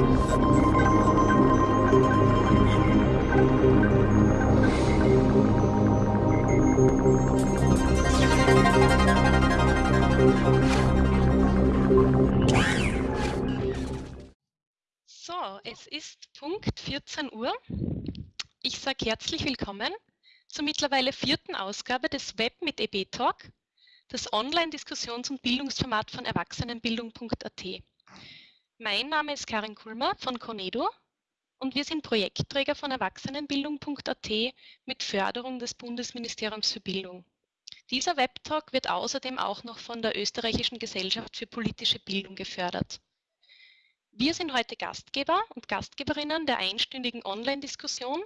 So, es ist Punkt 14 Uhr. Ich sage herzlich willkommen zur mittlerweile vierten Ausgabe des Web mit EB Talk, das Online-Diskussions- und Bildungsformat von Erwachsenenbildung.at. Mein Name ist Karin Kulmer von Conedo und wir sind Projektträger von Erwachsenenbildung.at mit Förderung des Bundesministeriums für Bildung. Dieser Webtalk wird außerdem auch noch von der Österreichischen Gesellschaft für politische Bildung gefördert. Wir sind heute Gastgeber und Gastgeberinnen der einstündigen Online-Diskussion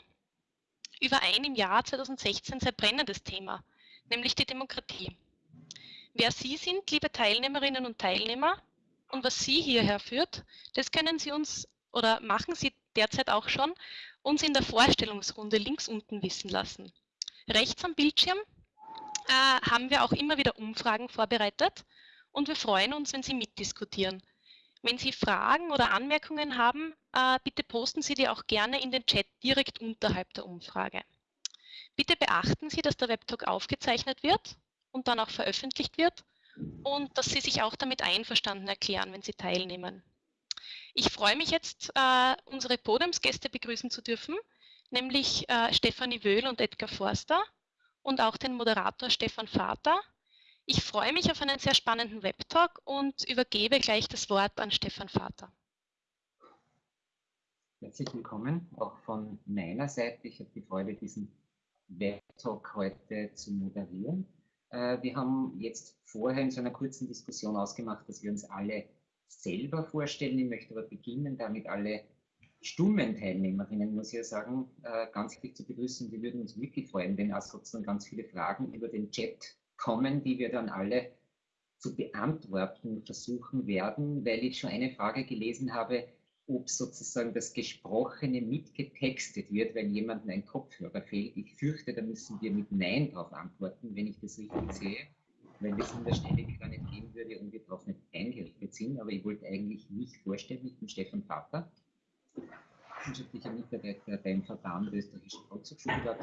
über ein im Jahr 2016 sehr brennendes Thema, nämlich die Demokratie. Wer Sie sind, liebe Teilnehmerinnen und Teilnehmer, und was Sie hierher führt, das können Sie uns oder machen Sie derzeit auch schon, uns in der Vorstellungsrunde links unten wissen lassen. Rechts am Bildschirm äh, haben wir auch immer wieder Umfragen vorbereitet und wir freuen uns, wenn Sie mitdiskutieren. Wenn Sie Fragen oder Anmerkungen haben, äh, bitte posten Sie die auch gerne in den Chat direkt unterhalb der Umfrage. Bitte beachten Sie, dass der Webtalk aufgezeichnet wird und dann auch veröffentlicht wird und dass Sie sich auch damit einverstanden erklären, wenn Sie teilnehmen. Ich freue mich jetzt, äh, unsere Podiumsgäste begrüßen zu dürfen, nämlich äh, Stefanie Wöhl und Edgar Forster und auch den Moderator Stefan Vater ich freue mich auf einen sehr spannenden Webtalk und übergebe gleich das Wort an Stefan Vater. Herzlich willkommen, auch von meiner Seite. Ich habe die Freude, diesen Webtalk heute zu moderieren. Äh, wir haben jetzt vorher in so einer kurzen Diskussion ausgemacht, dass wir uns alle selber vorstellen. Ich möchte aber beginnen, damit alle stummen Teilnehmerinnen, muss ich ja sagen, äh, ganz herzlich zu begrüßen. Wir würden uns wirklich freuen, wenn auch sozusagen ganz viele Fragen über den Chat kommen, die wir dann alle zu beantworten versuchen werden, weil ich schon eine Frage gelesen habe, ob sozusagen das Gesprochene mitgetextet wird, wenn jemandem ein Kopfhörer fehlt. Ich fürchte, da müssen wir mit Nein darauf antworten, wenn ich das richtig sehe, weil es in der Stelle gar nicht gehen würde und wir darauf nicht eingerichtet sind. Aber ich wollte eigentlich nicht vorstellen, ich bin Stefan Vater, wissenschaftlicher Mitarbeiter beim Verband Österreichischer Volkshochschule,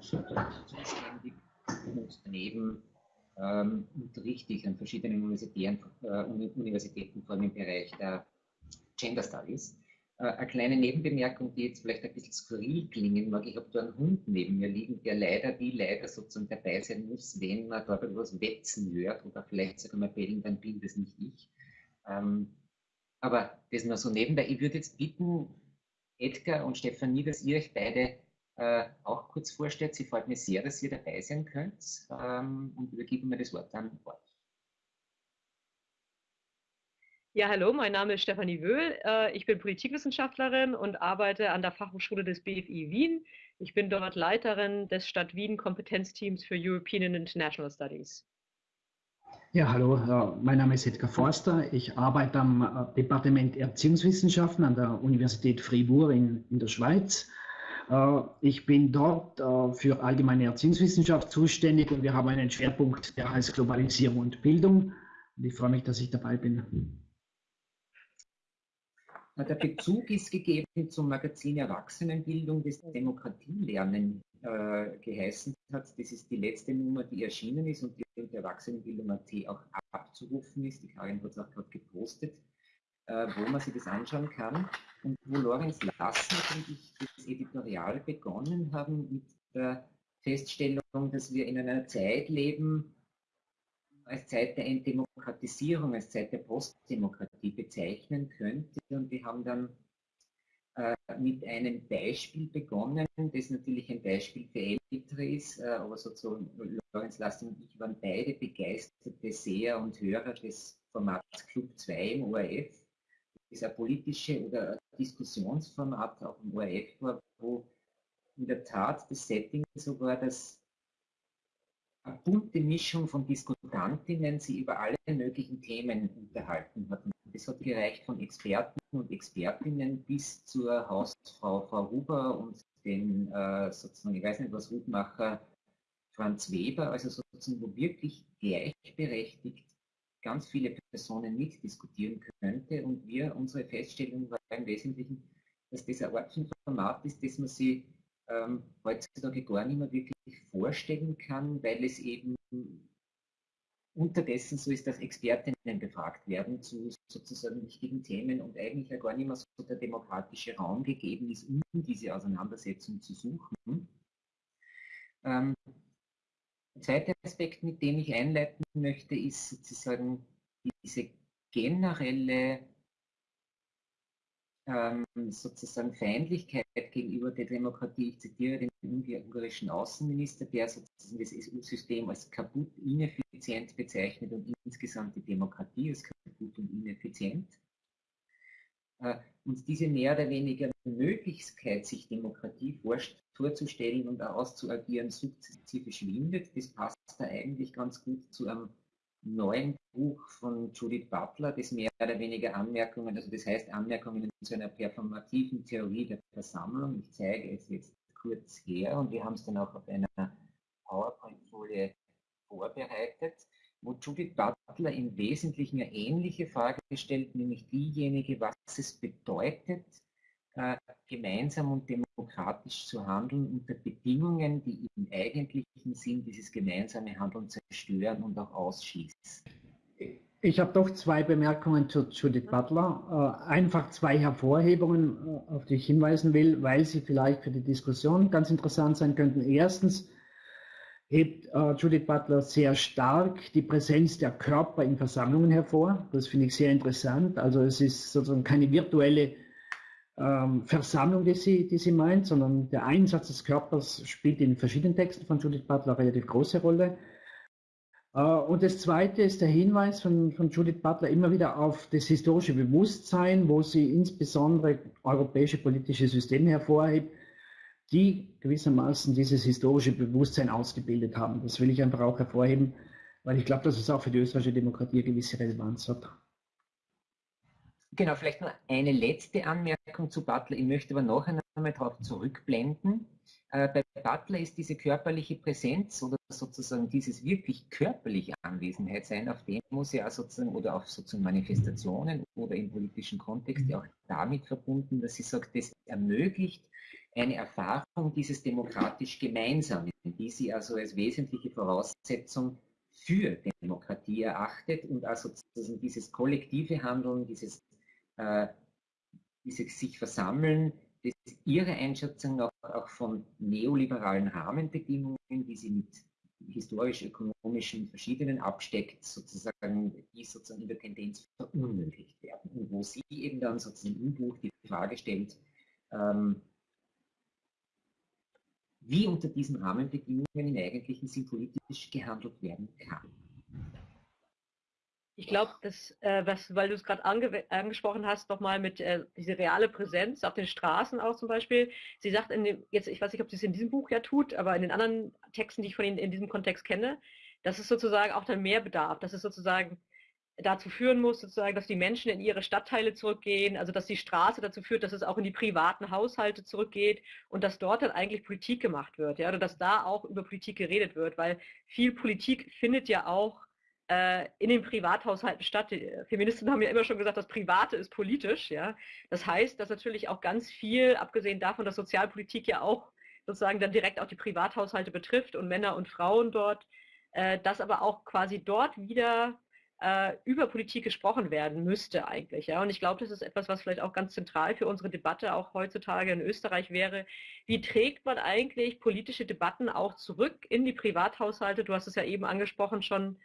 zuständig und daneben ähm, unterrichte ich an verschiedenen äh, Universitäten, vor allem im Bereich der Gender Studies. Äh, eine kleine Nebenbemerkung, die jetzt vielleicht ein bisschen skurril klingen mag. Ich habe da einen Hund neben mir liegen, der leider, wie leider sozusagen dabei sein muss, wenn man da etwas wetzen hört oder vielleicht sogar mal bellen, dann bin das nicht ich. Ähm, aber das nur so nebenbei. Ich würde jetzt bitten, Edgar und Stefanie, dass ihr euch beide äh, auch kurz vorstellt. Sie freut mich sehr, dass ihr dabei sein könnt ähm, und übergebe mir das Wort an euch. Ja, hallo, mein Name ist Stefanie Wöhl. Äh, ich bin Politikwissenschaftlerin und arbeite an der Fachhochschule des BFI Wien. Ich bin dort Leiterin des Stadt Wien Kompetenzteams für European and International Studies. Ja, hallo, mein Name ist Edgar Forster. Ich arbeite am äh, Departement Erziehungswissenschaften an der Universität Fribourg in, in der Schweiz äh, ich bin dort äh, für allgemeine Erziehungswissenschaft zuständig und wir haben einen Schwerpunkt, der heißt Globalisierung und Bildung. Ich freue mich, dass ich dabei bin. Der Bezug ist gegeben zum Magazin Erwachsenenbildung, das Demokratielernen äh, geheißen hat. Das ist die letzte Nummer, die erschienen ist und die unter Erwachsenenbildung.at auch abzurufen ist. Die Karin hat es auch gerade gepostet, äh, wo man sich das anschauen kann. Und wo Lorenz Lassen und ich das Editorial begonnen haben mit der Feststellung, dass wir in einer Zeit leben, als Zeit der Entdemokratisierung, als Zeit der Postdemokratie bezeichnen könnte. Und wir haben dann äh, mit einem Beispiel begonnen, das natürlich ein Beispiel für Ältere ist, äh, aber sozusagen Lorenz Lassen und ich waren beide begeisterte Seher und Hörer des Formats Club 2 im ORF ist ein politische oder Diskussionsformat auch im ORF war, wo in der Tat das Setting so war, dass bunte Mischung von Diskutantinnen sie über alle möglichen Themen unterhalten hatten. Das hat gereicht von Experten und Expertinnen bis zur Hausfrau Frau Huber und den äh, sozusagen, ich weiß nicht was, Hutmacher Franz Weber, also sozusagen, wo wirklich gleichberechtigt ganz viele Personen mitdiskutieren könnte. Und wir, unsere Feststellung war im Wesentlichen, dass das eine Art von Format ist, das man sich ähm, heutzutage gar nicht mehr wirklich vorstellen kann, weil es eben unterdessen so ist, dass Expertinnen befragt werden zu sozusagen wichtigen Themen und eigentlich ja gar nicht mehr so der demokratische Raum gegeben ist, um diese Auseinandersetzung zu suchen. Ähm, der zweite Aspekt, mit dem ich einleiten möchte, ist sozusagen diese generelle ähm, sozusagen Feindlichkeit gegenüber der Demokratie. Ich zitiere den ungarischen Außenminister, der sozusagen das EU-System als kaputt, ineffizient bezeichnet und insgesamt die Demokratie als kaputt und ineffizient. Äh, und diese mehr oder weniger Möglichkeit, sich Demokratie vorzustellen und auszuagieren, sukzessive schwindet. Das passt da eigentlich ganz gut zu einem neuen Buch von Judith Butler, das mehr oder weniger Anmerkungen, also das heißt Anmerkungen zu einer performativen Theorie der Versammlung. Ich zeige es jetzt kurz her und wir haben es dann auch auf einer PowerPoint-Folie vorbereitet, wo Judith Butler im Wesentlichen eine ähnliche Frage stellt, nämlich diejenige, was es bedeutet, äh, gemeinsam und demokratisch zu handeln unter Bedingungen, die eigentlichen Sinn dieses gemeinsame Handeln zerstören und auch ausschließen. Ich habe doch zwei Bemerkungen zu Judith Butler. Äh, einfach zwei Hervorhebungen, äh, auf die ich hinweisen will, weil sie vielleicht für die Diskussion ganz interessant sein könnten. Erstens hebt äh, Judith Butler sehr stark die Präsenz der Körper in Versammlungen hervor. Das finde ich sehr interessant. Also es ist sozusagen keine virtuelle ähm, Versammlung, die sie, die sie meint, sondern der Einsatz des Körpers spielt in verschiedenen Texten von Judith Butler eine relativ große Rolle. Äh, und das Zweite ist der Hinweis von, von Judith Butler immer wieder auf das historische Bewusstsein, wo sie insbesondere europäische politische Systeme hervorhebt, die gewissermaßen dieses historische Bewusstsein ausgebildet haben. Das will ich einfach auch hervorheben, weil ich glaube, dass es auch für die österreichische Demokratie eine gewisse Relevanz hat. Genau, vielleicht noch eine letzte Anmerkung zu Butler. Ich möchte aber noch einmal darauf zurückblenden. Äh, bei Butler ist diese körperliche Präsenz oder sozusagen dieses wirklich körperliche Anwesenheit sein auf Demos ja sozusagen oder auf sozusagen Manifestationen oder im politischen Kontext ja auch damit verbunden, dass sie sagt, das ermöglicht eine Erfahrung dieses demokratisch Gemeinsamen, die sie also als wesentliche Voraussetzung für Demokratie erachtet und also sozusagen dieses kollektive Handeln, dieses, äh, dieses sich versammeln, das ist Ihre Einschätzung auch, auch von neoliberalen Rahmenbedingungen, die Sie mit historisch-ökonomischen verschiedenen absteckt, sozusagen, die sozusagen in der Tendenz verunmöglicht werden. Und wo sie eben dann sozusagen im Buch die Frage stellt, ähm, wie unter diesen Rahmenbedingungen im eigentlichen Sinn politisch gehandelt werden kann. Ich glaube, dass, äh, was, weil du es gerade ange angesprochen hast, nochmal mit äh, diese reale Präsenz auf den Straßen auch zum Beispiel. Sie sagt in dem, jetzt, ich weiß nicht, ob sie es in diesem Buch ja tut, aber in den anderen Texten, die ich von Ihnen in diesem Kontext kenne, dass es sozusagen auch dann mehr bedarf, dass es sozusagen dazu führen muss, sozusagen, dass die Menschen in ihre Stadtteile zurückgehen, also dass die Straße dazu führt, dass es auch in die privaten Haushalte zurückgeht und dass dort dann eigentlich Politik gemacht wird, ja, oder dass da auch über Politik geredet wird, weil viel Politik findet ja auch in den Privathaushalten statt. Die Feministen haben ja immer schon gesagt, das Private ist politisch. Ja? Das heißt, dass natürlich auch ganz viel, abgesehen davon, dass Sozialpolitik ja auch sozusagen dann direkt auch die Privathaushalte betrifft und Männer und Frauen dort, äh, dass aber auch quasi dort wieder äh, über Politik gesprochen werden müsste eigentlich. Ja? Und ich glaube, das ist etwas, was vielleicht auch ganz zentral für unsere Debatte auch heutzutage in Österreich wäre. Wie trägt man eigentlich politische Debatten auch zurück in die Privathaushalte? Du hast es ja eben angesprochen schon,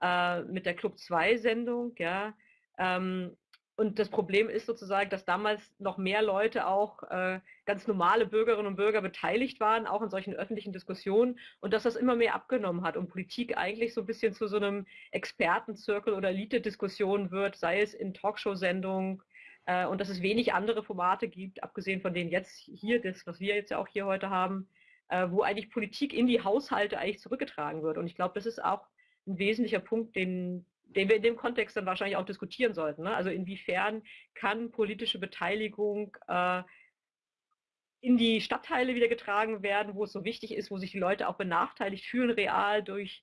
äh, mit der Club 2 Sendung, ja. Ähm, und das Problem ist sozusagen, dass damals noch mehr Leute auch äh, ganz normale Bürgerinnen und Bürger beteiligt waren, auch in solchen öffentlichen Diskussionen und dass das immer mehr abgenommen hat und Politik eigentlich so ein bisschen zu so einem Expertenzirkel oder Elite-Diskussion wird, sei es in Talkshow-Sendungen äh, und dass es wenig andere Formate gibt, abgesehen von denen jetzt hier, das, was wir jetzt ja auch hier heute haben, äh, wo eigentlich Politik in die Haushalte eigentlich zurückgetragen wird. Und ich glaube, das ist auch ein wesentlicher Punkt, den, den wir in dem Kontext dann wahrscheinlich auch diskutieren sollten. Ne? Also inwiefern kann politische Beteiligung äh, in die Stadtteile wieder getragen werden, wo es so wichtig ist, wo sich die Leute auch benachteiligt fühlen, real durch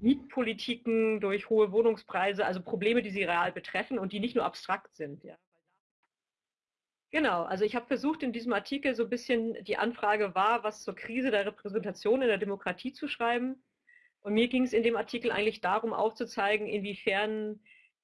Mietpolitiken, durch hohe Wohnungspreise, also Probleme, die sie real betreffen und die nicht nur abstrakt sind. Ja. Genau, also ich habe versucht in diesem Artikel so ein bisschen, die Anfrage war, was zur Krise der Repräsentation in der Demokratie zu schreiben. Und mir ging es in dem Artikel eigentlich darum aufzuzeigen, inwiefern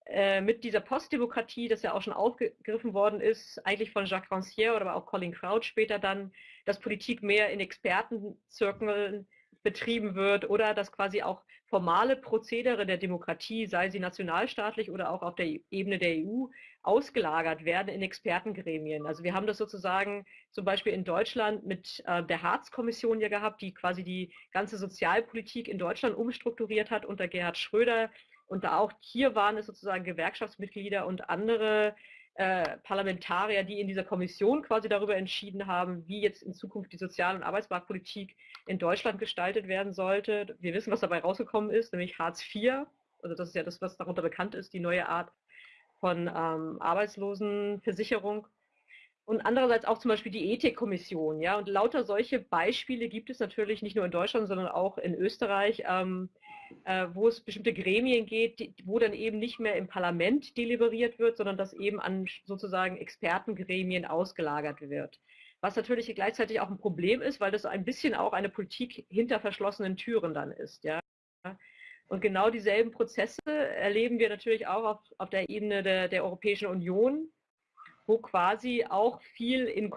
äh, mit dieser Postdemokratie, das ja auch schon aufgegriffen worden ist, eigentlich von Jacques Rancière oder auch Colin Crouch später dann, dass Politik mehr in Expertenzirkeln betrieben wird oder dass quasi auch formale Prozedere der Demokratie, sei sie nationalstaatlich oder auch auf der Ebene der EU, ausgelagert werden in Expertengremien. Also wir haben das sozusagen zum Beispiel in Deutschland mit äh, der Harz-Kommission ja gehabt, die quasi die ganze Sozialpolitik in Deutschland umstrukturiert hat unter Gerhard Schröder. Und da auch hier waren es sozusagen Gewerkschaftsmitglieder und andere äh, Parlamentarier, die in dieser Kommission quasi darüber entschieden haben, wie jetzt in Zukunft die Sozial- und Arbeitsmarktpolitik in Deutschland gestaltet werden sollte. Wir wissen, was dabei rausgekommen ist, nämlich Hartz IV. Also das ist ja das, was darunter bekannt ist, die neue Art von ähm, Arbeitslosenversicherung. Und andererseits auch zum Beispiel die Ethikkommission. Ja? Und lauter solche Beispiele gibt es natürlich nicht nur in Deutschland, sondern auch in Österreich. Ähm, äh, wo es bestimmte Gremien geht, die, wo dann eben nicht mehr im Parlament deliberiert wird, sondern das eben an sozusagen Expertengremien ausgelagert wird. Was natürlich gleichzeitig auch ein Problem ist, weil das ein bisschen auch eine Politik hinter verschlossenen Türen dann ist. Ja? Und genau dieselben Prozesse erleben wir natürlich auch auf, auf der Ebene der, der Europäischen Union, wo quasi auch viel in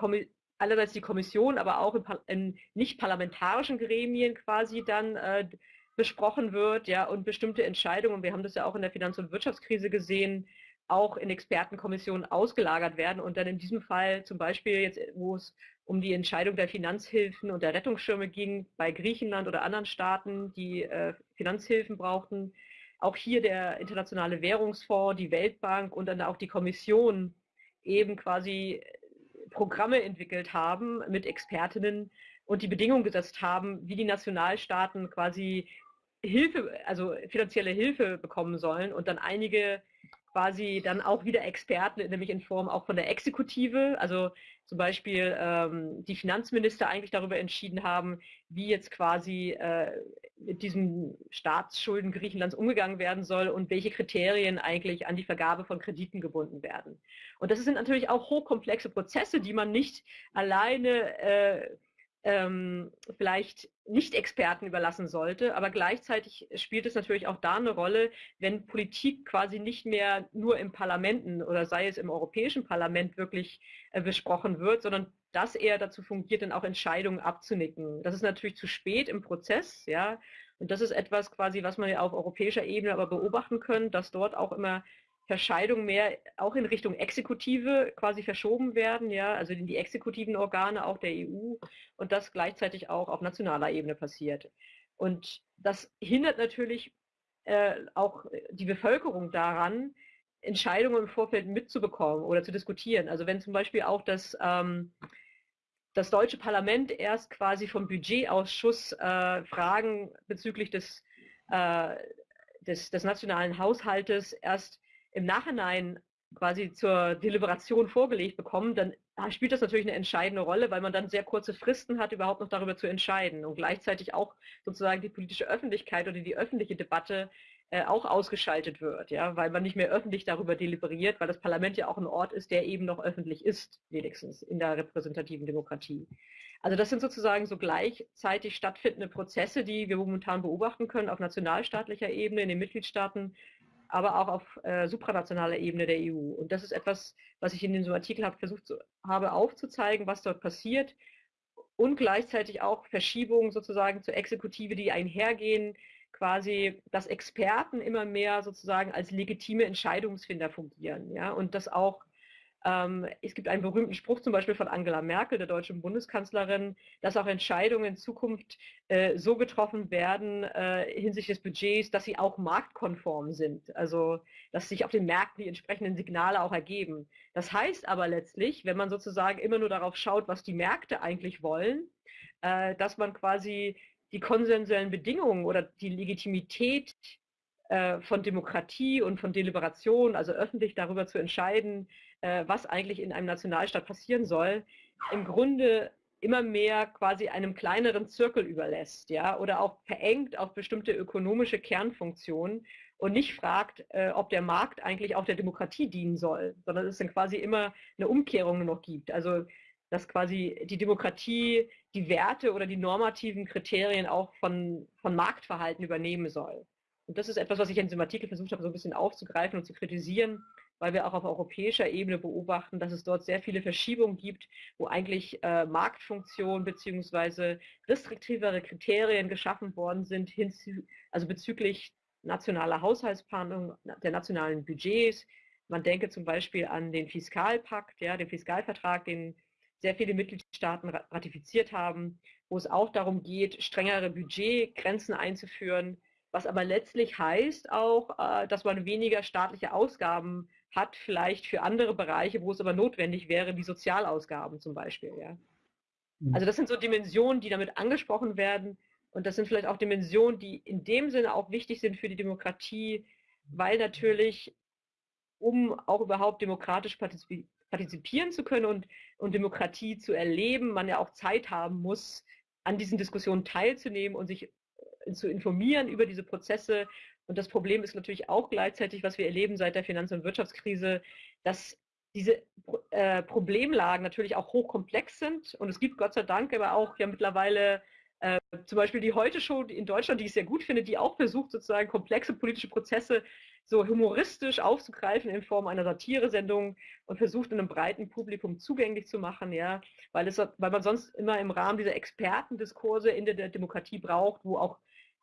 einerseits die Kommission, aber auch in, in nicht parlamentarischen Gremien quasi dann äh, besprochen wird, ja, und bestimmte Entscheidungen, wir haben das ja auch in der Finanz- und Wirtschaftskrise gesehen, auch in Expertenkommissionen ausgelagert werden und dann in diesem Fall zum Beispiel jetzt, wo es um die Entscheidung der Finanzhilfen und der Rettungsschirme ging bei Griechenland oder anderen Staaten, die äh, Finanzhilfen brauchten, auch hier der Internationale Währungsfonds, die Weltbank und dann auch die Kommission eben quasi Programme entwickelt haben mit Expertinnen und die Bedingungen gesetzt haben, wie die Nationalstaaten quasi Hilfe, also finanzielle Hilfe bekommen sollen und dann einige quasi dann auch wieder Experten, nämlich in Form auch von der Exekutive, also zum Beispiel ähm, die Finanzminister eigentlich darüber entschieden haben, wie jetzt quasi äh, mit diesen Staatsschulden Griechenlands umgegangen werden soll und welche Kriterien eigentlich an die Vergabe von Krediten gebunden werden. Und das sind natürlich auch hochkomplexe Prozesse, die man nicht alleine äh, ähm, vielleicht nicht Experten überlassen sollte. Aber gleichzeitig spielt es natürlich auch da eine Rolle, wenn Politik quasi nicht mehr nur im Parlamenten oder sei es im Europäischen Parlament wirklich äh, besprochen wird, sondern das eher dazu fungiert, dann auch Entscheidungen abzunicken. Das ist natürlich zu spät im Prozess, ja. Und das ist etwas quasi, was man ja auf europäischer Ebene aber beobachten können, dass dort auch immer Verscheidungen mehr auch in Richtung Exekutive quasi verschoben werden, ja, also in die exekutiven Organe auch der EU und das gleichzeitig auch auf nationaler Ebene passiert. Und das hindert natürlich äh, auch die Bevölkerung daran, Entscheidungen im Vorfeld mitzubekommen oder zu diskutieren. Also wenn zum Beispiel auch das, ähm, das deutsche Parlament erst quasi vom Budgetausschuss äh, Fragen bezüglich des, äh, des, des nationalen Haushaltes erst im Nachhinein quasi zur Deliberation vorgelegt bekommen, dann spielt das natürlich eine entscheidende Rolle, weil man dann sehr kurze Fristen hat, überhaupt noch darüber zu entscheiden und gleichzeitig auch sozusagen die politische Öffentlichkeit oder die öffentliche Debatte äh, auch ausgeschaltet wird, ja, weil man nicht mehr öffentlich darüber deliberiert, weil das Parlament ja auch ein Ort ist, der eben noch öffentlich ist, wenigstens in der repräsentativen Demokratie. Also das sind sozusagen so gleichzeitig stattfindende Prozesse, die wir momentan beobachten können auf nationalstaatlicher Ebene in den Mitgliedstaaten aber auch auf äh, supranationaler Ebene der EU. Und das ist etwas, was ich in diesem Artikel hab, versucht zu, habe aufzuzeigen, was dort passiert und gleichzeitig auch Verschiebungen sozusagen zur Exekutive, die einhergehen, quasi, dass Experten immer mehr sozusagen als legitime Entscheidungsfinder fungieren, ja, und das auch ähm, es gibt einen berühmten Spruch zum Beispiel von Angela Merkel, der deutschen Bundeskanzlerin, dass auch Entscheidungen in Zukunft äh, so getroffen werden äh, hinsichtlich des Budgets, dass sie auch marktkonform sind. Also dass sich auf den Märkten die entsprechenden Signale auch ergeben. Das heißt aber letztlich, wenn man sozusagen immer nur darauf schaut, was die Märkte eigentlich wollen, äh, dass man quasi die konsensuellen Bedingungen oder die Legitimität äh, von Demokratie und von Deliberation, also öffentlich darüber zu entscheiden, was eigentlich in einem Nationalstaat passieren soll, im Grunde immer mehr quasi einem kleineren Zirkel überlässt, ja, oder auch verengt auf bestimmte ökonomische Kernfunktionen und nicht fragt, äh, ob der Markt eigentlich auch der Demokratie dienen soll, sondern es dann quasi immer eine Umkehrung noch gibt. Also dass quasi die Demokratie die Werte oder die normativen Kriterien auch von, von Marktverhalten übernehmen soll. Und das ist etwas, was ich in diesem Artikel versucht habe, so ein bisschen aufzugreifen und zu kritisieren, weil wir auch auf europäischer Ebene beobachten, dass es dort sehr viele Verschiebungen gibt, wo eigentlich äh, Marktfunktionen bzw. restriktivere Kriterien geschaffen worden sind, also bezüglich nationaler Haushaltsplanung, der nationalen Budgets. Man denke zum Beispiel an den Fiskalpakt, ja, den Fiskalvertrag, den sehr viele Mitgliedstaaten ratifiziert haben, wo es auch darum geht, strengere Budgetgrenzen einzuführen, was aber letztlich heißt auch, äh, dass man weniger staatliche Ausgaben hat, vielleicht für andere Bereiche, wo es aber notwendig wäre, wie Sozialausgaben zum Beispiel. Ja. Mhm. Also das sind so Dimensionen, die damit angesprochen werden. Und das sind vielleicht auch Dimensionen, die in dem Sinne auch wichtig sind für die Demokratie, weil natürlich, um auch überhaupt demokratisch partizipieren zu können und, und Demokratie zu erleben, man ja auch Zeit haben muss, an diesen Diskussionen teilzunehmen und sich äh, zu informieren über diese Prozesse. Und das Problem ist natürlich auch gleichzeitig, was wir erleben seit der Finanz- und Wirtschaftskrise, dass diese äh, Problemlagen natürlich auch hochkomplex sind. Und es gibt Gott sei Dank aber auch ja mittlerweile äh, zum Beispiel die Heute-Show in Deutschland, die ich sehr gut finde, die auch versucht, sozusagen komplexe politische Prozesse so humoristisch aufzugreifen in Form einer Satiresendung und versucht, einem breiten Publikum zugänglich zu machen, ja, weil, es, weil man sonst immer im Rahmen dieser Expertendiskurse in der Demokratie braucht, wo auch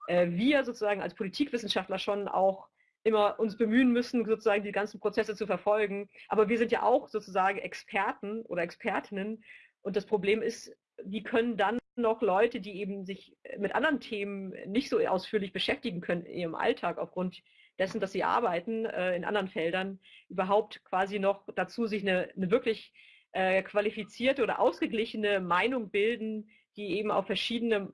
äh, wir sozusagen als Politikwissenschaftler schon auch immer uns bemühen müssen, sozusagen die ganzen Prozesse zu verfolgen. Aber wir sind ja auch sozusagen Experten oder Expertinnen. Und das Problem ist, wie können dann noch Leute, die eben sich mit anderen Themen nicht so ausführlich beschäftigen können in ihrem Alltag aufgrund dessen, dass sie arbeiten äh, in anderen Feldern, überhaupt quasi noch dazu sich eine, eine wirklich äh, qualifizierte oder ausgeglichene Meinung bilden, die eben auf verschiedene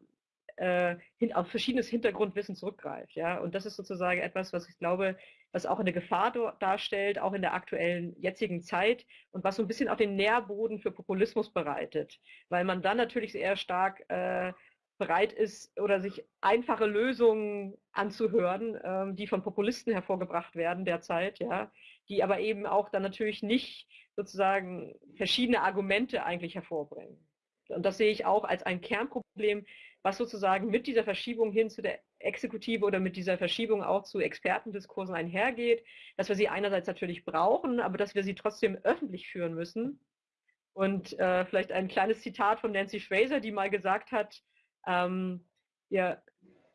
äh, hin, auf verschiedenes Hintergrundwissen zurückgreift. Ja? Und das ist sozusagen etwas, was ich glaube, was auch eine Gefahr darstellt, auch in der aktuellen jetzigen Zeit und was so ein bisschen auch den Nährboden für Populismus bereitet, weil man dann natürlich sehr stark äh, bereit ist oder sich einfache Lösungen anzuhören, ähm, die von Populisten hervorgebracht werden derzeit, ja, die aber eben auch dann natürlich nicht sozusagen verschiedene Argumente eigentlich hervorbringen. Und das sehe ich auch als ein Kernproblem, was sozusagen mit dieser Verschiebung hin zu der Exekutive oder mit dieser Verschiebung auch zu Expertendiskursen einhergeht, dass wir sie einerseits natürlich brauchen, aber dass wir sie trotzdem öffentlich führen müssen. Und äh, vielleicht ein kleines Zitat von Nancy Fraser, die mal gesagt hat, ähm, ja,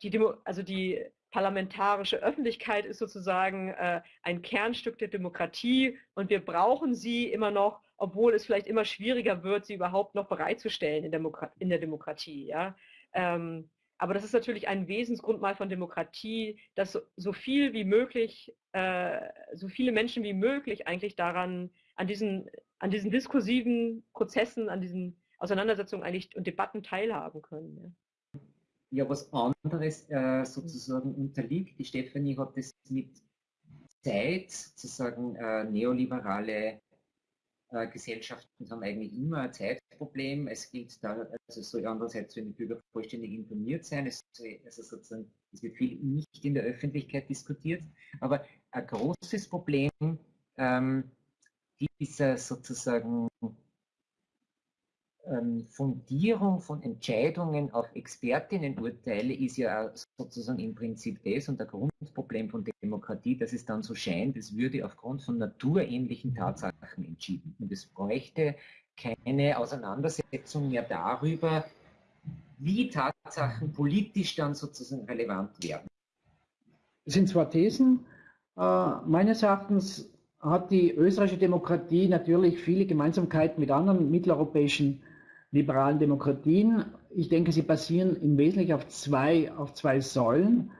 die Demo also die parlamentarische Öffentlichkeit ist sozusagen äh, ein Kernstück der Demokratie und wir brauchen sie immer noch, obwohl es vielleicht immer schwieriger wird, sie überhaupt noch bereitzustellen in, Demokrat in der Demokratie. Ja? Ähm, aber das ist natürlich ein Wesensgrundmal von Demokratie, dass so, so viel wie möglich, äh, so viele Menschen wie möglich eigentlich daran, an diesen, an diesen diskursiven Prozessen, an diesen Auseinandersetzungen eigentlich und Debatten teilhaben können. Ja, ja was anderes äh, sozusagen unterliegt. Die Stefanie hat das mit Zeit, sozusagen äh, neoliberale Gesellschaften haben eigentlich immer ein Zeitproblem. Es gilt da, also soll andererseits sollen die Bürger vollständig informiert sein. Es, also sozusagen, es wird viel nicht in der Öffentlichkeit diskutiert. Aber ein großes Problem ähm, dieser sozusagen Fundierung von Entscheidungen auf Expertinnenurteile ist ja sozusagen im Prinzip das und der Grundproblem von Demokratie, dass es dann so scheint, es würde aufgrund von naturähnlichen Tatsachen entschieden. Und es bräuchte keine Auseinandersetzung mehr darüber, wie Tatsachen politisch dann sozusagen relevant werden. Das sind zwar Thesen. Äh, meines Erachtens hat die österreichische Demokratie natürlich viele Gemeinsamkeiten mit anderen mitteleuropäischen liberalen Demokratien. Ich denke, sie basieren im Wesentlichen auf zwei, auf zwei Säulen,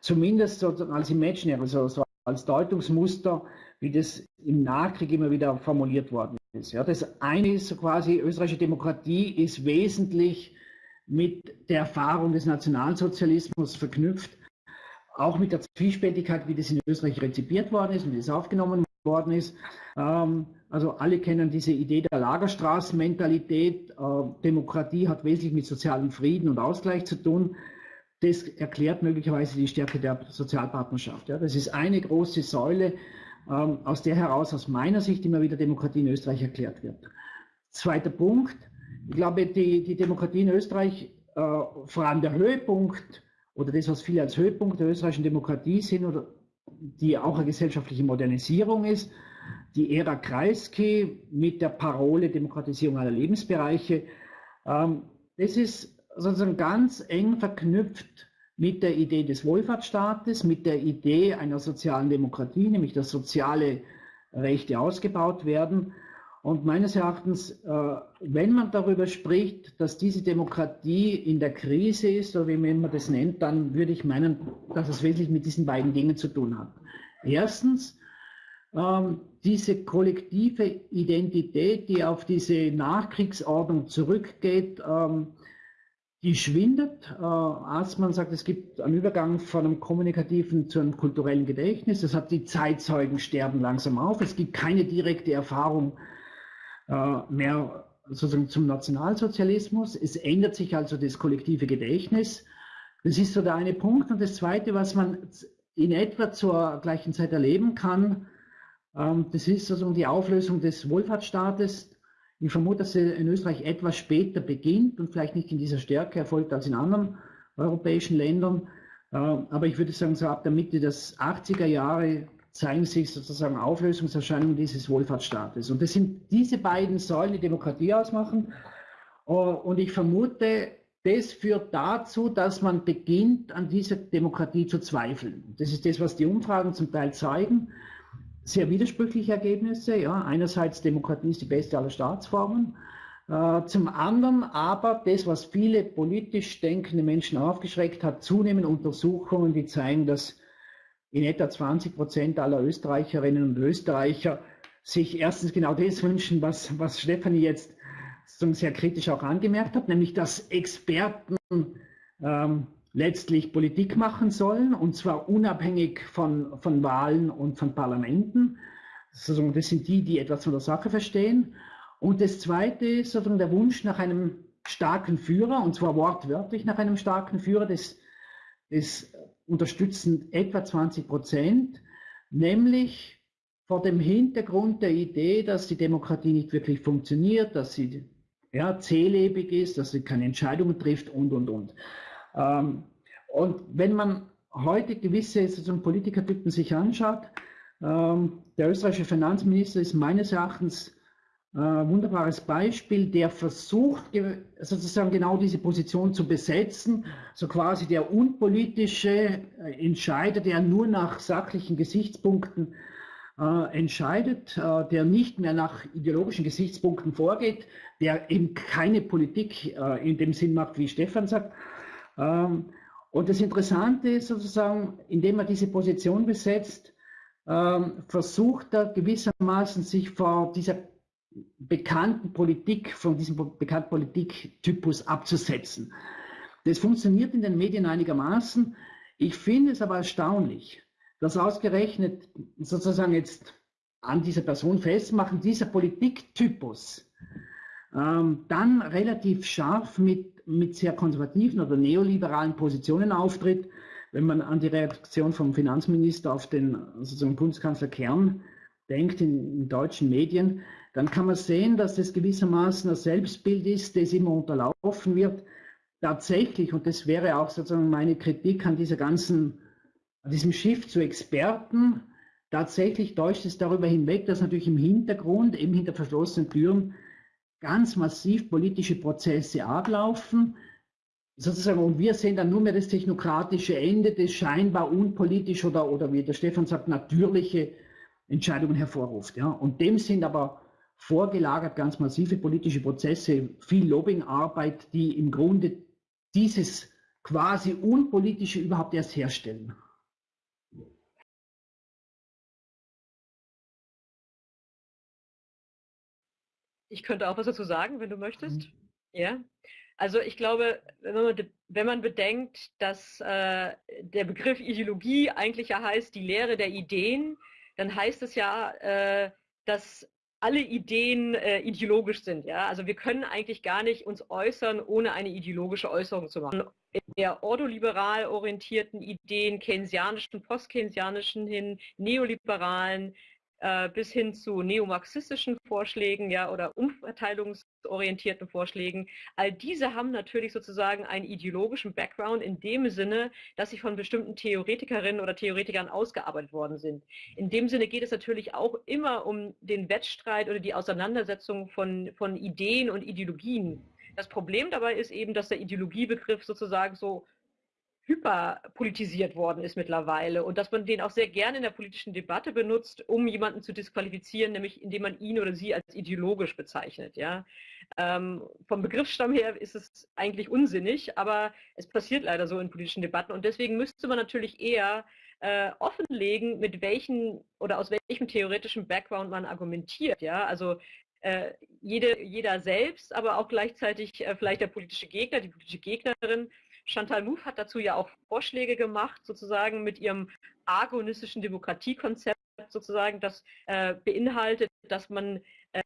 zumindest als Imaginary, also so als Deutungsmuster, wie das im Nachkrieg immer wieder formuliert worden ist. Ja, das eine ist quasi, österreichische Demokratie ist wesentlich mit der Erfahrung des Nationalsozialismus verknüpft, auch mit der Zwiespältigkeit, wie das in Österreich rezipiert worden ist und wie das aufgenommen worden ist. Ähm, also alle kennen diese Idee der Lagerstraßenmentalität. Äh, Demokratie hat wesentlich mit sozialem Frieden und Ausgleich zu tun. Das erklärt möglicherweise die Stärke der Sozialpartnerschaft. Das ist eine große Säule, ähm, aus der heraus aus meiner Sicht immer wieder Demokratie in Österreich erklärt wird. Zweiter Punkt. Ich glaube, die, die Demokratie in Österreich, äh, vor allem der Höhepunkt oder das, was viele als Höhepunkt der österreichischen Demokratie sehen oder die auch eine gesellschaftliche Modernisierung ist, die Ära Kreisky mit der Parole Demokratisierung aller Lebensbereiche. Ähm, das ist sozusagen ganz eng verknüpft mit der Idee des Wohlfahrtsstaates, mit der Idee einer sozialen Demokratie, nämlich dass soziale Rechte ausgebaut werden. Und meines Erachtens, äh, wenn man darüber spricht, dass diese Demokratie in der Krise ist, oder wie man das nennt, dann würde ich meinen, dass es wesentlich mit diesen beiden Dingen zu tun hat. Erstens, ähm, diese kollektive Identität, die auf diese Nachkriegsordnung zurückgeht, ähm, die schwindet. Äh, Aßmann sagt, es gibt einen Übergang von einem kommunikativen zu einem kulturellen Gedächtnis. Das hat die Zeitzeugen sterben langsam auf. Es gibt keine direkte Erfahrung mehr sozusagen zum Nationalsozialismus. Es ändert sich also das kollektive Gedächtnis. Das ist so der eine Punkt. Und das zweite, was man in etwa zur gleichen Zeit erleben kann, ähm, das ist sozusagen die Auflösung des Wohlfahrtsstaates, ich vermute, dass sie in Österreich etwas später beginnt und vielleicht nicht in dieser Stärke erfolgt als in anderen europäischen Ländern. Äh, aber ich würde sagen, so ab der Mitte des 80er Jahre zeigen sich sozusagen Auflösungserscheinungen dieses Wohlfahrtsstaates. Und das sind diese beiden Säulen, die Demokratie ausmachen. Äh, und ich vermute, das führt dazu, dass man beginnt, an dieser Demokratie zu zweifeln. Das ist das, was die Umfragen zum Teil zeigen sehr widersprüchliche Ergebnisse. Ja. Einerseits Demokratie ist die beste aller Staatsformen. Äh, zum anderen aber das, was viele politisch denkende Menschen aufgeschreckt hat, zunehmend Untersuchungen, die zeigen, dass in etwa 20 Prozent aller Österreicherinnen und Österreicher sich erstens genau das wünschen, was, was Stefanie jetzt sehr kritisch auch angemerkt hat, nämlich dass Experten ähm, letztlich Politik machen sollen, und zwar unabhängig von, von Wahlen und von Parlamenten. Das sind die, die etwas von der Sache verstehen. Und das Zweite ist sozusagen der Wunsch nach einem starken Führer, und zwar wortwörtlich nach einem starken Führer, das, das unterstützen etwa 20 Prozent, nämlich vor dem Hintergrund der Idee, dass die Demokratie nicht wirklich funktioniert, dass sie ja, zählebig ist, dass sie keine Entscheidungen trifft und, und, und. Ähm, und wenn man heute gewisse sozusagen Politikertypen sich anschaut, ähm, der österreichische Finanzminister ist meines Erachtens äh, wunderbares Beispiel, der versucht sozusagen genau diese Position zu besetzen, so quasi der unpolitische äh, Entscheider, der nur nach sachlichen Gesichtspunkten äh, entscheidet, äh, der nicht mehr nach ideologischen Gesichtspunkten vorgeht, der eben keine Politik äh, in dem Sinn macht, wie Stefan sagt, ähm, und das Interessante ist sozusagen, indem er diese Position besetzt, ähm, versucht er gewissermaßen sich vor dieser bekannten Politik, von diesem bekannten Politiktypus abzusetzen. Das funktioniert in den Medien einigermaßen. Ich finde es aber erstaunlich, dass ausgerechnet sozusagen jetzt an dieser Person festmachen, dieser Politiktypus ähm, dann relativ scharf mit mit sehr konservativen oder neoliberalen Positionen auftritt. Wenn man an die Reaktion vom Finanzminister auf den sozusagen Bundeskanzler Kern denkt in, in deutschen Medien, dann kann man sehen, dass das gewissermaßen ein Selbstbild ist, das immer unterlaufen wird. Tatsächlich, und das wäre auch sozusagen meine Kritik an dieser ganzen, an diesem Schiff zu Experten, tatsächlich täuscht es darüber hinweg, dass natürlich im Hintergrund, eben hinter verschlossenen Türen, ganz massiv politische Prozesse ablaufen. Sozusagen, und wir sehen dann nur mehr das technokratische Ende, das scheinbar unpolitisch oder, oder wie der Stefan sagt, natürliche Entscheidungen hervorruft. Ja. Und dem sind aber vorgelagert ganz massive politische Prozesse, viel Lobbyingarbeit, die im Grunde dieses quasi unpolitische überhaupt erst herstellen. Ich könnte auch was dazu sagen, wenn du möchtest. Mhm. Ja. Also ich glaube, wenn man, wenn man bedenkt, dass äh, der Begriff Ideologie eigentlich ja heißt die Lehre der Ideen, dann heißt es ja, äh, dass alle Ideen äh, ideologisch sind. Ja? Also wir können eigentlich gar nicht uns äußern, ohne eine ideologische Äußerung zu machen. In der ordoliberal orientierten Ideen, keynesianischen, postkeynesianischen hin, neoliberalen, äh, bis hin zu neomarxistischen Vorschlägen ja, oder umverteilungsorientierten Vorschlägen. All diese haben natürlich sozusagen einen ideologischen Background in dem Sinne, dass sie von bestimmten Theoretikerinnen oder Theoretikern ausgearbeitet worden sind. In dem Sinne geht es natürlich auch immer um den Wettstreit oder die Auseinandersetzung von, von Ideen und Ideologien. Das Problem dabei ist eben, dass der Ideologiebegriff sozusagen so hyperpolitisiert worden ist mittlerweile und dass man den auch sehr gerne in der politischen Debatte benutzt, um jemanden zu disqualifizieren, nämlich indem man ihn oder sie als ideologisch bezeichnet. Ja? Ähm, vom Begriffsstamm her ist es eigentlich unsinnig, aber es passiert leider so in politischen Debatten und deswegen müsste man natürlich eher äh, offenlegen, mit welchen oder aus welchem theoretischen Background man argumentiert. Ja? Also äh, jede, jeder selbst, aber auch gleichzeitig äh, vielleicht der politische Gegner, die politische Gegnerin Chantal Mouffe hat dazu ja auch Vorschläge gemacht, sozusagen mit ihrem agonistischen Demokratiekonzept sozusagen, das äh, beinhaltet, dass man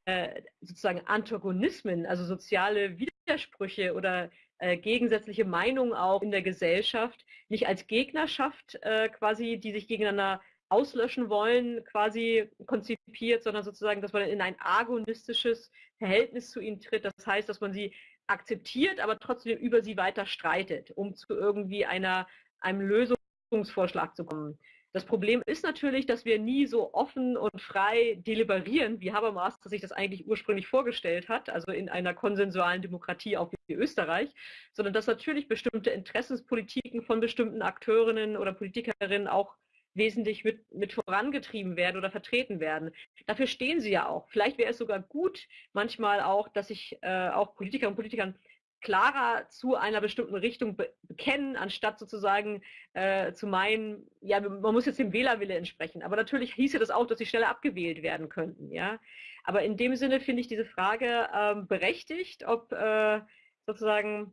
äh, sozusagen Antagonismen, also soziale Widersprüche oder äh, gegensätzliche Meinungen auch in der Gesellschaft nicht als Gegnerschaft äh, quasi, die sich gegeneinander auslöschen wollen, quasi konzipiert, sondern sozusagen, dass man in ein agonistisches Verhältnis zu ihnen tritt. Das heißt, dass man sie akzeptiert, aber trotzdem über sie weiter streitet, um zu irgendwie einer, einem Lösungsvorschlag zu kommen. Das Problem ist natürlich, dass wir nie so offen und frei deliberieren, wie Habermas sich das eigentlich ursprünglich vorgestellt hat, also in einer konsensualen Demokratie auch wie Österreich, sondern dass natürlich bestimmte Interessenspolitiken von bestimmten Akteurinnen oder Politikerinnen auch wesentlich mit, mit vorangetrieben werden oder vertreten werden. Dafür stehen sie ja auch. Vielleicht wäre es sogar gut, manchmal auch, dass sich äh, auch Politiker und Politikern klarer zu einer bestimmten Richtung be bekennen, anstatt sozusagen äh, zu meinen, ja, man muss jetzt dem Wählerwille entsprechen. Aber natürlich hieße das auch, dass sie schneller abgewählt werden könnten. Ja? Aber in dem Sinne finde ich diese Frage ähm, berechtigt, ob äh, sozusagen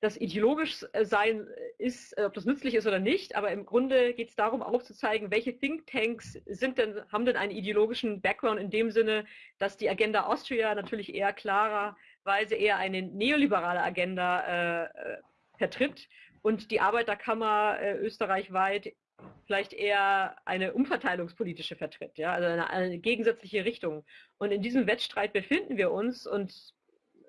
das ideologisch äh, sein äh, ist, äh, ob das nützlich ist oder nicht, aber im Grunde geht es darum aufzuzeigen, welche Thinktanks sind denn, haben denn einen ideologischen Background in dem Sinne, dass die Agenda Austria natürlich eher klarerweise eher eine neoliberale Agenda äh, vertritt und die Arbeiterkammer äh, österreichweit vielleicht eher eine umverteilungspolitische vertritt, ja, also eine, eine gegensätzliche Richtung. Und in diesem Wettstreit befinden wir uns und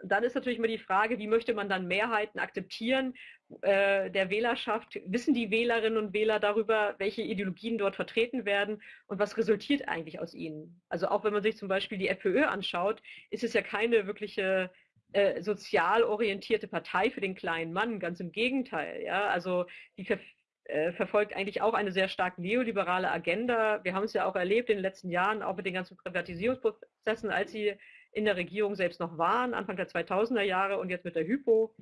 dann ist natürlich immer die Frage, wie möchte man dann Mehrheiten akzeptieren äh, der Wählerschaft? Wissen die Wählerinnen und Wähler darüber, welche Ideologien dort vertreten werden und was resultiert eigentlich aus ihnen? Also auch wenn man sich zum Beispiel die FPÖ anschaut, ist es ja keine wirkliche äh, sozial orientierte Partei für den kleinen Mann, ganz im Gegenteil. Ja? Also die ver äh, verfolgt eigentlich auch eine sehr stark neoliberale Agenda. Wir haben es ja auch erlebt in den letzten Jahren, auch mit den ganzen Privatisierungsprozessen, als sie in der Regierung selbst noch waren, Anfang der 2000er Jahre und jetzt mit der Hypo.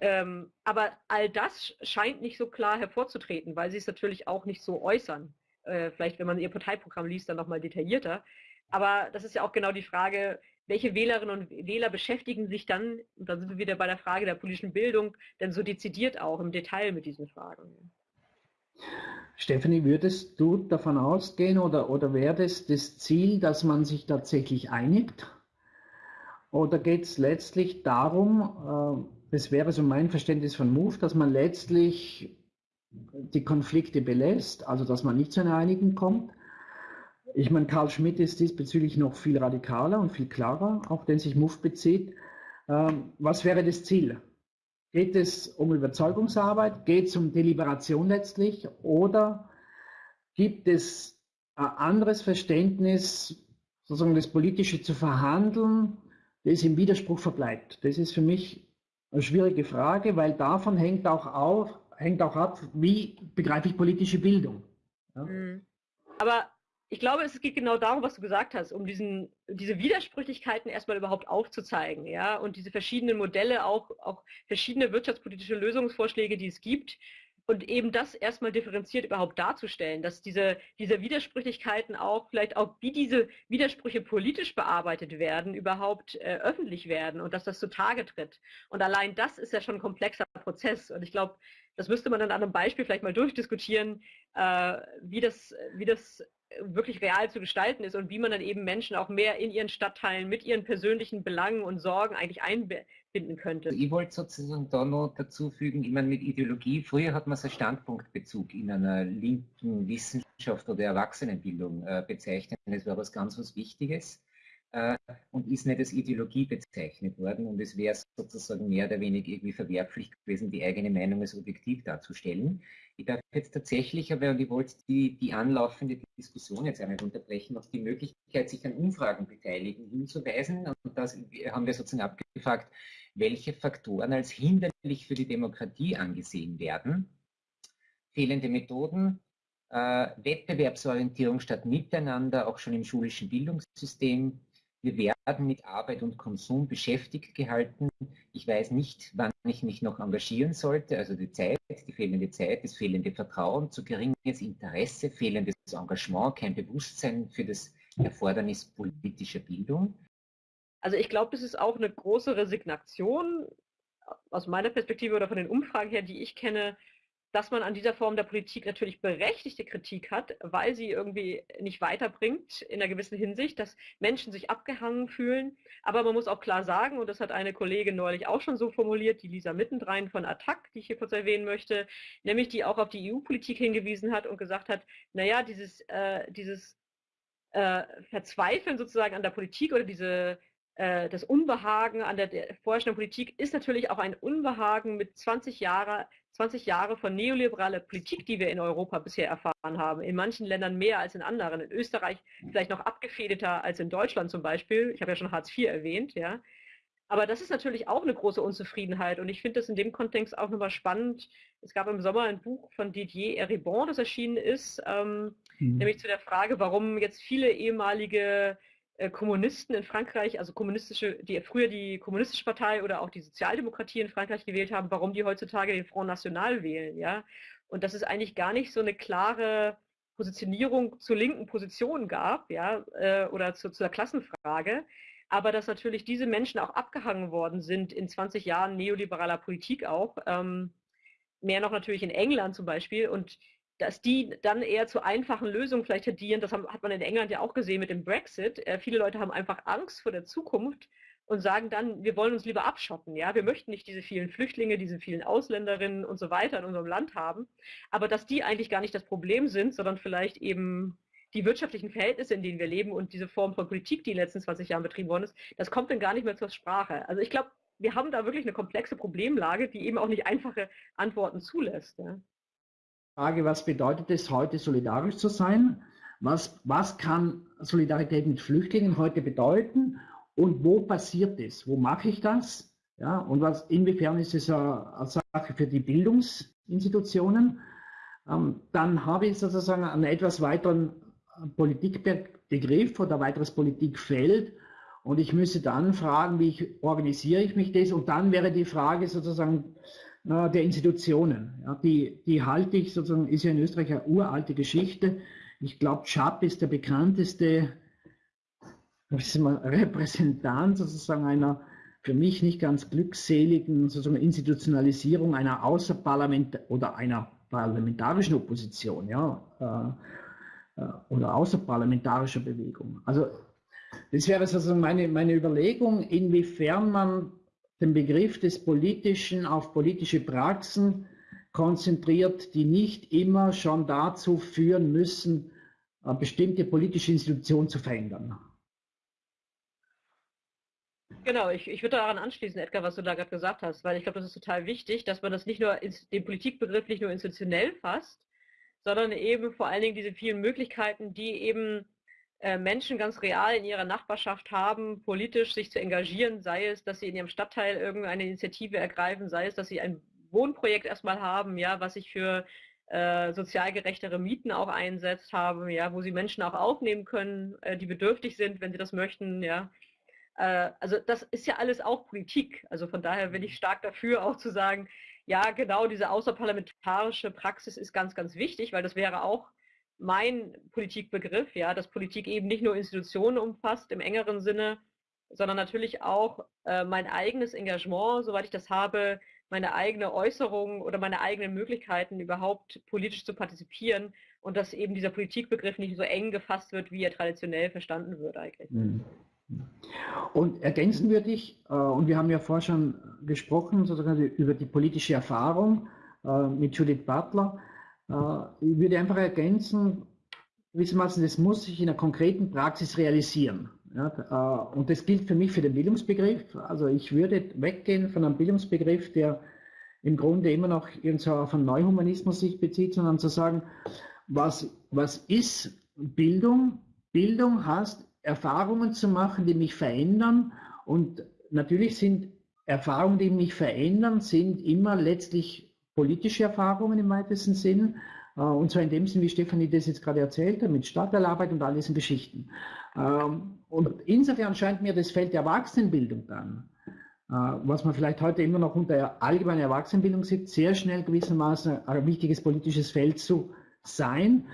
Ähm, aber all das scheint nicht so klar hervorzutreten, weil sie es natürlich auch nicht so äußern. Äh, vielleicht, wenn man ihr Parteiprogramm liest, dann nochmal detaillierter. Aber das ist ja auch genau die Frage, welche Wählerinnen und Wähler beschäftigen sich dann, und dann sind wir wieder bei der Frage der politischen Bildung, denn so dezidiert auch im Detail mit diesen Fragen. Stephanie, würdest du davon ausgehen oder, oder wäre das das Ziel, dass man sich tatsächlich einigt? Oder geht es letztlich darum, äh, das wäre so mein Verständnis von Move, dass man letztlich die Konflikte belässt, also dass man nicht zu einer Einigung kommt. Ich meine, Karl Schmidt ist diesbezüglich noch viel radikaler und viel klarer, auf den sich Move bezieht. Ähm, was wäre das Ziel? Geht es um Überzeugungsarbeit? Geht es um Deliberation letztlich? Oder gibt es ein anderes Verständnis, sozusagen das Politische zu verhandeln, das im Widerspruch verbleibt? Das ist für mich eine schwierige Frage, weil davon hängt auch, auf, hängt auch ab, wie begreife ich politische Bildung. Ja? Mhm. Aber ich glaube, es geht genau darum, was du gesagt hast, um diesen, diese Widersprüchlichkeiten erstmal überhaupt aufzuzeigen, ja, und diese verschiedenen Modelle, auch, auch verschiedene wirtschaftspolitische Lösungsvorschläge, die es gibt, und eben das erstmal differenziert überhaupt darzustellen, dass diese, diese Widersprüchlichkeiten auch, vielleicht auch wie diese Widersprüche politisch bearbeitet werden, überhaupt äh, öffentlich werden und dass das zutage tritt. Und allein das ist ja schon ein komplexer Prozess. Und ich glaube, das müsste man dann an einem Beispiel vielleicht mal durchdiskutieren, äh, wie das, wie das wirklich real zu gestalten ist und wie man dann eben Menschen auch mehr in ihren Stadtteilen mit ihren persönlichen Belangen und Sorgen eigentlich einbinden könnte. Ich wollte sozusagen da noch dazu fügen, ich meine mit Ideologie, früher hat man so Standpunktbezug in einer linken Wissenschaft oder Erwachsenenbildung äh, bezeichnet. Das war was ganz was Wichtiges äh, und ist nicht als Ideologie bezeichnet worden und es wäre sozusagen mehr oder weniger irgendwie verwerflich gewesen, die eigene Meinung als objektiv darzustellen. Ich darf jetzt tatsächlich, aber und ich wollte die, die anlaufende Diskussion jetzt einmal unterbrechen, auf die Möglichkeit, sich an Umfragen beteiligen, hinzuweisen. Und das haben wir sozusagen abgefragt, welche Faktoren als hinderlich für die Demokratie angesehen werden. Fehlende Methoden, äh, Wettbewerbsorientierung statt Miteinander, auch schon im schulischen Bildungssystem, wir werden mit Arbeit und Konsum beschäftigt gehalten. Ich weiß nicht, wann ich mich noch engagieren sollte. Also die Zeit, die fehlende Zeit, das fehlende Vertrauen, zu geringes Interesse, fehlendes Engagement, kein Bewusstsein für das Erfordernis politischer Bildung. Also ich glaube, das ist auch eine große Resignation aus meiner Perspektive oder von den Umfragen her, die ich kenne, dass man an dieser Form der Politik natürlich berechtigte Kritik hat, weil sie irgendwie nicht weiterbringt in einer gewissen Hinsicht, dass Menschen sich abgehangen fühlen. Aber man muss auch klar sagen, und das hat eine Kollegin neulich auch schon so formuliert, die Lisa Mittendrein von Attac, die ich hier kurz erwähnen möchte, nämlich die auch auf die EU-Politik hingewiesen hat und gesagt hat, naja, dieses, äh, dieses äh, Verzweifeln sozusagen an der Politik oder diese äh, das Unbehagen an der, vorherrschenden Politik ist natürlich auch ein Unbehagen mit 20 Jahren 20 Jahre von neoliberaler Politik, die wir in Europa bisher erfahren haben. In manchen Ländern mehr als in anderen. In Österreich vielleicht noch abgefederter als in Deutschland zum Beispiel. Ich habe ja schon Hartz IV erwähnt, ja. Aber das ist natürlich auch eine große Unzufriedenheit. Und ich finde das in dem Kontext auch nochmal spannend. Es gab im Sommer ein Buch von Didier Eribon, das erschienen ist, ähm, mhm. nämlich zu der Frage, warum jetzt viele ehemalige Kommunisten in Frankreich, also kommunistische, die früher die kommunistische Partei oder auch die Sozialdemokratie in Frankreich gewählt haben, warum die heutzutage den Front National wählen, ja. Und dass es eigentlich gar nicht so eine klare Positionierung zur linken Position gab, ja, äh, oder zu, zur Klassenfrage, aber dass natürlich diese Menschen auch abgehangen worden sind in 20 Jahren neoliberaler Politik auch, ähm, mehr noch natürlich in England zum Beispiel und dass die dann eher zu einfachen Lösungen vielleicht tendieren. Das hat man in England ja auch gesehen mit dem Brexit. Äh, viele Leute haben einfach Angst vor der Zukunft und sagen dann, wir wollen uns lieber abschotten. Ja, wir möchten nicht diese vielen Flüchtlinge, diese vielen Ausländerinnen und so weiter in unserem Land haben. Aber dass die eigentlich gar nicht das Problem sind, sondern vielleicht eben die wirtschaftlichen Verhältnisse, in denen wir leben und diese Form von Politik, die in den letzten 20 Jahren betrieben worden ist, das kommt dann gar nicht mehr zur Sprache. Also ich glaube, wir haben da wirklich eine komplexe Problemlage, die eben auch nicht einfache Antworten zulässt. Ja. Frage, was bedeutet es heute solidarisch zu sein? Was, was kann Solidarität mit Flüchtlingen heute bedeuten? Und wo passiert es? Wo mache ich das? Ja, und was, inwiefern ist es eine, Sache für die Bildungsinstitutionen? Ähm, dann habe ich sozusagen einen etwas weiteren Politikbegriff oder weiteres Politikfeld. Und ich müsste dann fragen, wie ich, organisiere ich mich das? Und dann wäre die Frage sozusagen, äh, der Institutionen. Ja, die, die halte ich sozusagen, ist ja in Österreich eine uralte Geschichte. Ich glaube, Schapp ist der bekannteste Repräsentant sozusagen einer für mich nicht ganz glückseligen sozusagen Institutionalisierung einer Außerparlament oder einer parlamentarischen Opposition, ja, äh, äh, oder außerparlamentarischer Bewegung. Also das wäre sozusagen meine, meine Überlegung, inwiefern man den Begriff des Politischen auf politische Praxen konzentriert, die nicht immer schon dazu führen müssen, bestimmte politische Institution zu verändern. Genau, ich, ich würde daran anschließen, Edgar, was du da gerade gesagt hast, weil ich glaube, das ist total wichtig, dass man das nicht nur, den Politikbegriff nicht nur institutionell fasst, sondern eben vor allen Dingen diese vielen Möglichkeiten, die eben Menschen ganz real in ihrer Nachbarschaft haben, politisch sich zu engagieren, sei es, dass sie in ihrem Stadtteil irgendeine Initiative ergreifen, sei es, dass sie ein Wohnprojekt erstmal haben, ja, was sich für äh, sozial gerechtere Mieten auch einsetzt haben, ja, wo sie Menschen auch aufnehmen können, äh, die bedürftig sind, wenn sie das möchten, ja. Äh, also das ist ja alles auch Politik. Also von daher bin ich stark dafür, auch zu sagen, ja, genau diese außerparlamentarische Praxis ist ganz, ganz wichtig, weil das wäre auch mein Politikbegriff, ja, dass Politik eben nicht nur Institutionen umfasst im engeren Sinne, sondern natürlich auch äh, mein eigenes Engagement, soweit ich das habe, meine eigene Äußerung oder meine eigenen Möglichkeiten überhaupt politisch zu partizipieren und dass eben dieser Politikbegriff nicht so eng gefasst wird, wie er traditionell verstanden wird eigentlich. Mhm. Und ergänzen würde ich, äh, und wir haben ja vorher schon gesprochen, sozusagen über die politische Erfahrung äh, mit Judith Butler, ich würde einfach ergänzen, gewissermaßen, das muss sich in der konkreten Praxis realisieren. Ja, und das gilt für mich für den Bildungsbegriff. Also ich würde weggehen von einem Bildungsbegriff, der im Grunde immer noch auf einen Neuhumanismus sich bezieht, sondern zu sagen, was, was ist Bildung? Bildung heißt, Erfahrungen zu machen, die mich verändern. Und natürlich sind Erfahrungen, die mich verändern, sind immer letztlich politische Erfahrungen im weitesten Sinn. Äh, und zwar in dem Sinn, wie Stefanie das jetzt gerade erzählt hat, mit Stadtteilarbeit und all diesen Geschichten. Ähm, und insofern scheint mir das Feld der Erwachsenenbildung dann, äh, was man vielleicht heute immer noch unter allgemeiner Erwachsenenbildung sieht, sehr schnell gewissermaßen ein wichtiges politisches Feld zu sein.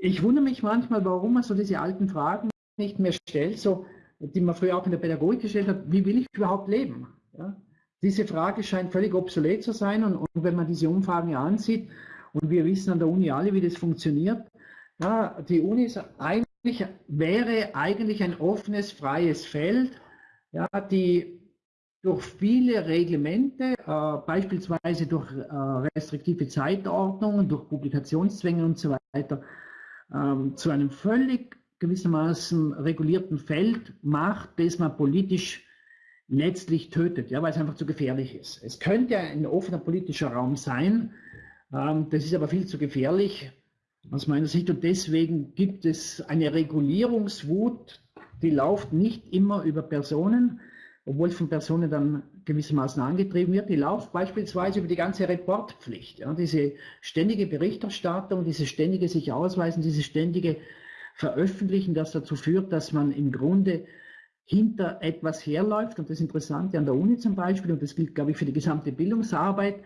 Ich wundere mich manchmal, warum man so diese alten Fragen nicht mehr stellt, so, die man früher auch in der Pädagogik gestellt hat, wie will ich überhaupt leben? Ja? Diese Frage scheint völlig obsolet zu sein und, und, wenn man diese Umfragen ansieht, und wir wissen an der Uni alle, wie das funktioniert, ja, die Uni ist eigentlich, wäre eigentlich ein offenes, freies Feld, ja, die durch viele Reglemente, äh, beispielsweise durch äh, restriktive Zeitordnungen, durch Publikationszwänge und so weiter, ähm, zu einem völlig gewissermaßen regulierten Feld macht, das man politisch letztlich tötet, ja, weil es einfach zu gefährlich ist. Es könnte ein offener politischer Raum sein, ähm, das ist aber viel zu gefährlich aus meiner Sicht und deswegen gibt es eine Regulierungswut, die läuft nicht immer über Personen, obwohl von Personen dann gewissermaßen angetrieben wird. Die läuft beispielsweise über die ganze Reportpflicht, ja, diese ständige Berichterstattung, diese ständige sich ausweisen, diese ständige Veröffentlichen, das dazu führt, dass man im Grunde hinter etwas herläuft. Und das Interessante an der Uni zum Beispiel, und das gilt, glaube ich, für die gesamte Bildungsarbeit,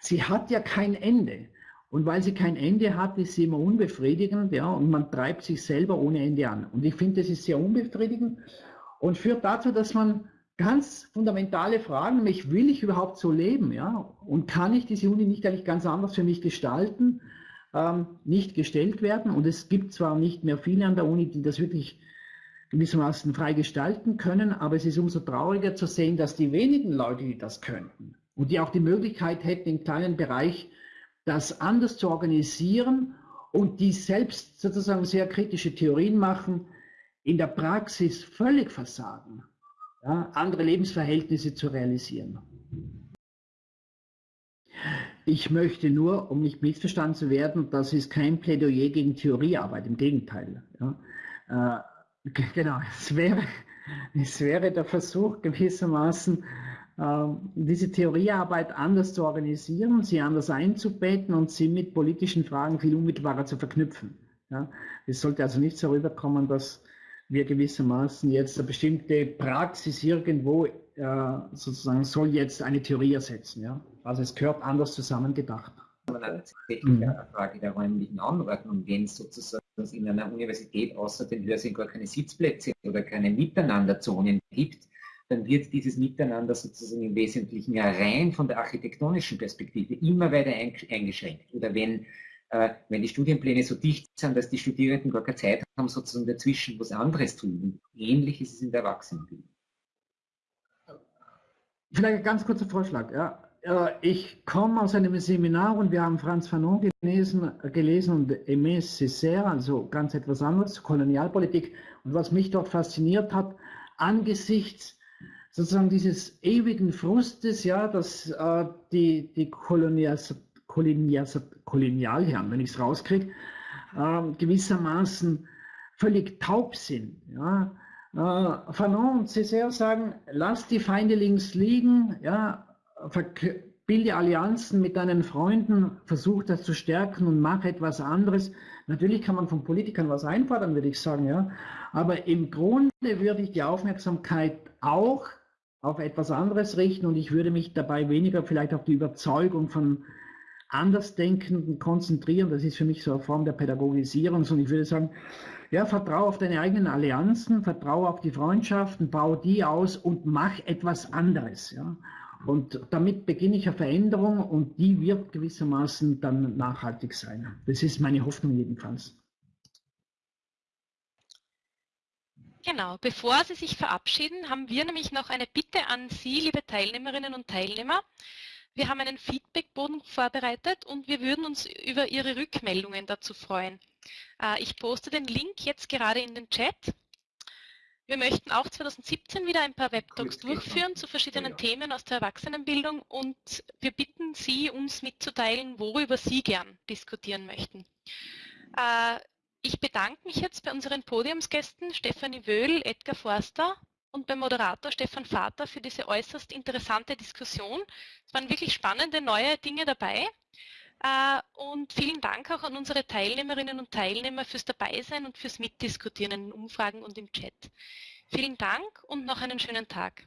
sie hat ja kein Ende. Und weil sie kein Ende hat, ist sie immer unbefriedigend, ja, und man treibt sich selber ohne Ende an. Und ich finde, das ist sehr unbefriedigend und führt dazu, dass man ganz fundamentale Fragen, nämlich will ich überhaupt so leben, ja, und kann ich diese Uni nicht eigentlich ganz anders für mich gestalten, ähm, nicht gestellt werden. Und es gibt zwar nicht mehr viele an der Uni, die das wirklich gewissermaßen frei gestalten können, aber es ist umso trauriger zu sehen, dass die wenigen Leute, die das könnten und die auch die Möglichkeit hätten, im kleinen Bereich das anders zu organisieren und die selbst sozusagen sehr kritische Theorien machen, in der Praxis völlig versagen, ja, andere Lebensverhältnisse zu realisieren. Ich möchte nur, um nicht missverstanden zu werden, das ist kein Plädoyer gegen Theoriearbeit, im Gegenteil. Ja. Genau, es wäre, es wäre der Versuch gewissermaßen, ähm, diese Theoriearbeit anders zu organisieren, sie anders einzubetten und sie mit politischen Fragen viel unmittelbarer zu verknüpfen. Ja, es sollte also nicht so rüberkommen, dass wir gewissermaßen jetzt eine bestimmte Praxis irgendwo äh, sozusagen soll jetzt eine Theorie ersetzen. Ja? Also es gehört anders zusammengedacht. Mhm. eine Frage der räumlichen Anordnung, wenn es sozusagen in einer Universität außer den Hörsälen gar keine Sitzplätze oder keine Miteinanderzonen gibt, dann wird dieses Miteinander sozusagen im Wesentlichen rein von der architektonischen Perspektive immer weiter eingeschränkt. Oder wenn, äh, wenn die Studienpläne so dicht sind, dass die Studierenden gar keine Zeit haben, sozusagen dazwischen was anderes zu tun. Ähnlich ist es in der Erwachsenenbildung. Vielleicht ein ganz kurzer Vorschlag. Ja. Ich komme aus einem Seminar und wir haben Franz Fanon gelesen, gelesen und Aimé Césaire, also ganz etwas anderes, Kolonialpolitik. Und was mich dort fasziniert hat, angesichts sozusagen dieses ewigen Frustes, ja, dass äh, die, die Kolonias, Kolonias, Kolonialherren, wenn ich es rauskriege, äh, gewissermaßen völlig taub sind. Ja. Äh, Fanon und Césaire sagen, lass die Feinde links liegen, ja, bilde Allianzen mit deinen Freunden, versuch das zu stärken und mach etwas anderes. Natürlich kann man von Politikern was einfordern, würde ich sagen, ja. Aber im Grunde würde ich die Aufmerksamkeit auch auf etwas anderes richten und ich würde mich dabei weniger vielleicht auf die Überzeugung von Andersdenkenden konzentrieren. Das ist für mich so eine Form der Pädagogisierung. Und ich würde sagen, ja, vertraue auf deine eigenen Allianzen, vertraue auf die Freundschaften, baue die aus und mach etwas anderes. Ja. Und damit beginne ich eine Veränderung und die wird gewissermaßen dann nachhaltig sein. Das ist meine Hoffnung jedenfalls. Genau, bevor Sie sich verabschieden, haben wir nämlich noch eine Bitte an Sie, liebe Teilnehmerinnen und Teilnehmer. Wir haben einen Feedbackboden vorbereitet und wir würden uns über Ihre Rückmeldungen dazu freuen. Äh, ich poste den Link jetzt gerade in den Chat. Wir möchten auch 2017 wieder ein paar Webtalks durchführen zu verschiedenen Themen aus der Erwachsenenbildung und wir bitten Sie, uns mitzuteilen, worüber Sie gern diskutieren möchten. Äh, ich bedanke mich jetzt bei unseren Podiumsgästen Stefanie Wöhl, Edgar Forster und beim Moderator Stefan Vater für diese äußerst interessante Diskussion. Es waren wirklich spannende neue Dinge dabei. Äh, und vielen Dank auch an unsere Teilnehmerinnen und Teilnehmer fürs Dabeisein und fürs Mitdiskutieren in Umfragen und im Chat. Vielen Dank und noch einen schönen Tag.